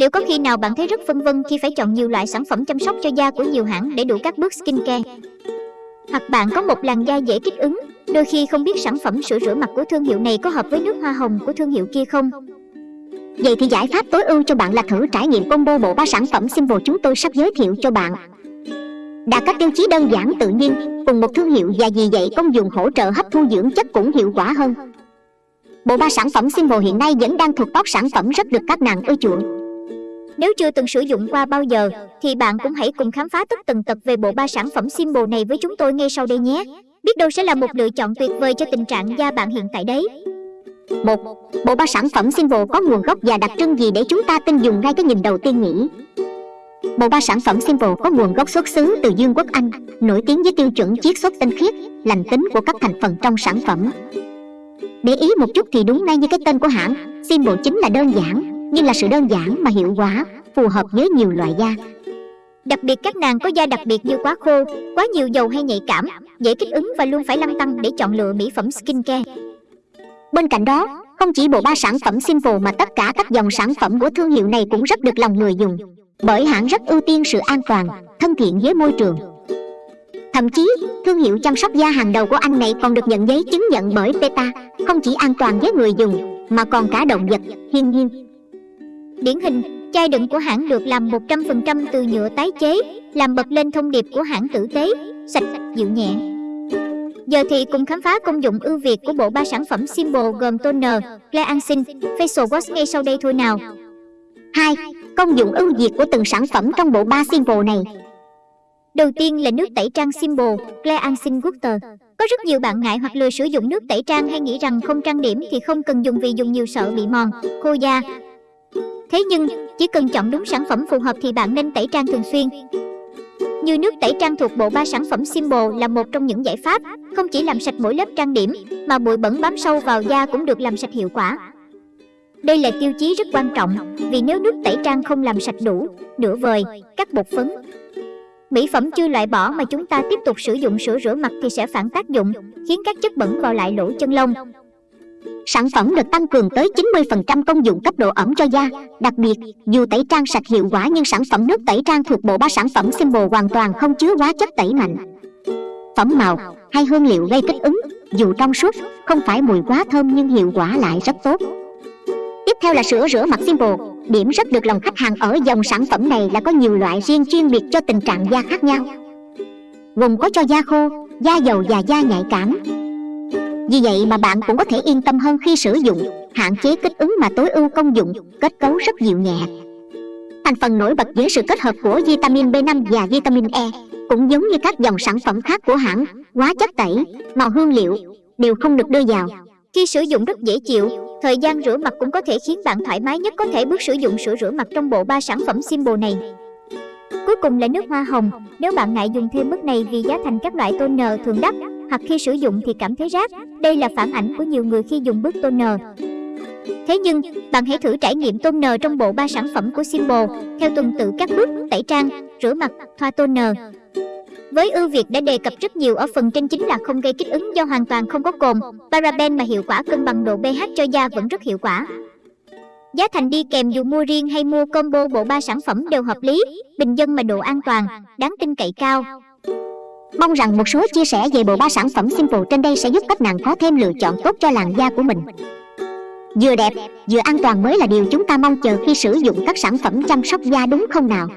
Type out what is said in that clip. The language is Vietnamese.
Liệu có khi nào bạn thấy rất phân vân khi phải chọn nhiều loại sản phẩm chăm sóc cho da của nhiều hãng để đủ các bước skincare? Hoặc bạn có một làn da dễ kích ứng, đôi khi không biết sản phẩm sữa rửa mặt của thương hiệu này có hợp với nước hoa hồng của thương hiệu kia không? Vậy thì giải pháp tối ưu cho bạn là thử trải nghiệm combo bộ ba sản phẩm Simple chúng tôi sắp giới thiệu cho bạn. đạt các tiêu chí đơn giản tự nhiên, cùng một thương hiệu và vì vậy công dụng hỗ trợ hấp thu dưỡng chất cũng hiệu quả hơn. Bộ ba sản phẩm Simple hiện nay vẫn đang thuộc top sản phẩm rất được các nàng ưa chuộng. Nếu chưa từng sử dụng qua bao giờ, thì bạn cũng hãy cùng khám phá tất tần tật về bộ ba sản phẩm Symbol này với chúng tôi ngay sau đây nhé. Biết đâu sẽ là một lựa chọn tuyệt vời cho tình trạng da bạn hiện tại đấy. Một, bộ ba sản phẩm Symbol có nguồn gốc và đặc trưng gì để chúng ta tin dùng ngay cái nhìn đầu tiên nhỉ? Bộ ba sản phẩm Symbol có nguồn gốc xuất xứ từ Dương quốc Anh, nổi tiếng với tiêu chuẩn chiết xuất tinh khiết, lành tính của các thành phần trong sản phẩm. Để ý một chút thì đúng ngay như cái tên của hãng, Symbol chính là đơn giản, nhưng là sự đơn giản mà hiệu quả, phù hợp với nhiều loại da. Đặc biệt các nàng có da đặc biệt như quá khô, quá nhiều dầu hay nhạy cảm, dễ kích ứng và luôn phải lăn tăng để chọn lựa mỹ phẩm skincare. Bên cạnh đó, không chỉ bộ ba sản phẩm Simple mà tất cả các dòng sản phẩm của thương hiệu này cũng rất được lòng người dùng, bởi hãng rất ưu tiên sự an toàn, thân thiện với môi trường. Thậm chí, thương hiệu chăm sóc da hàng đầu của anh này còn được nhận giấy chứng nhận bởi PETA, không chỉ an toàn với người dùng, mà còn cả động vật, thiên nhiên. Điển hình, chai đựng của hãng được làm 100% từ nhựa tái chế, làm bật lên thông điệp của hãng tử tế, sạch, dịu nhẹ. Giờ thì cùng khám phá công dụng ưu việt của bộ ba sản phẩm Symbol gồm toner, Cleansing, Facial Wash ngay sau đây thôi nào. 2. Công dụng ưu việt của từng sản phẩm trong bộ ba Symbol này. Đầu tiên là nước tẩy trang Symbol, Cleansing Water. Có rất nhiều bạn ngại hoặc lười sử dụng nước tẩy trang hay nghĩ rằng không trang điểm thì không cần dùng vì dùng nhiều sợ bị mòn, khô da, Thế nhưng, chỉ cần chọn đúng sản phẩm phù hợp thì bạn nên tẩy trang thường xuyên. Như nước tẩy trang thuộc bộ ba sản phẩm Symbol là một trong những giải pháp, không chỉ làm sạch mỗi lớp trang điểm, mà bụi bẩn bám sâu vào da cũng được làm sạch hiệu quả. Đây là tiêu chí rất quan trọng, vì nếu nước tẩy trang không làm sạch đủ, nửa vời, các bột phấn, Mỹ phẩm chưa loại bỏ mà chúng ta tiếp tục sử dụng sữa rửa mặt thì sẽ phản tác dụng, khiến các chất bẩn vào lại lỗ chân lông, Sản phẩm được tăng cường tới 90% công dụng cấp độ ẩm cho da. Đặc biệt, dù tẩy trang sạch hiệu quả nhưng sản phẩm nước tẩy trang thuộc bộ ba sản phẩm Symbol hoàn toàn không chứa hóa chất tẩy mạnh. Phẩm màu hay hương liệu gây kích ứng, dù trong suốt, không phải mùi quá thơm nhưng hiệu quả lại rất tốt. Tiếp theo là sữa rửa mặt Symbol. Điểm rất được lòng khách hàng ở dòng sản phẩm này là có nhiều loại riêng chuyên biệt cho tình trạng da khác nhau. Gồm có cho da khô, da dầu và da nhạy cảm, vì vậy mà bạn cũng có thể yên tâm hơn khi sử dụng Hạn chế kích ứng mà tối ưu công dụng Kết cấu rất dịu nhẹ. Thành phần nổi bật với sự kết hợp của vitamin B5 và vitamin E Cũng giống như các dòng sản phẩm khác của hãng Hóa chất tẩy, màu hương liệu Đều không được đưa vào. Khi sử dụng rất dễ chịu Thời gian rửa mặt cũng có thể khiến bạn thoải mái nhất có thể bước sử dụng sữa rửa mặt trong bộ ba sản phẩm Symbol này. Cuối cùng là nước hoa hồng. Nếu bạn ngại dùng thêm mức này vì giá thành các loại toner thường đắt hoặc khi sử dụng thì cảm thấy rát. Đây là phản ảnh của nhiều người khi dùng bước toner. Thế nhưng, bạn hãy thử trải nghiệm toner trong bộ ba sản phẩm của Simple theo tuần tự các bước tẩy trang, rửa mặt, thoa toner. Với ưu việt đã đề cập rất nhiều ở phần trên chính là không gây kích ứng do hoàn toàn không có cồn, paraben mà hiệu quả cân bằng độ pH cho da vẫn rất hiệu quả. Giá thành đi kèm dù mua riêng hay mua combo bộ ba sản phẩm đều hợp lý, bình dân mà độ an toàn, đáng tin cậy cao. Mong rằng một số chia sẻ về bộ ba sản phẩm Simple trên đây sẽ giúp các nàng có thêm lựa chọn tốt cho làn da của mình. Vừa đẹp, vừa an toàn mới là điều chúng ta mong chờ khi sử dụng các sản phẩm chăm sóc da đúng không nào?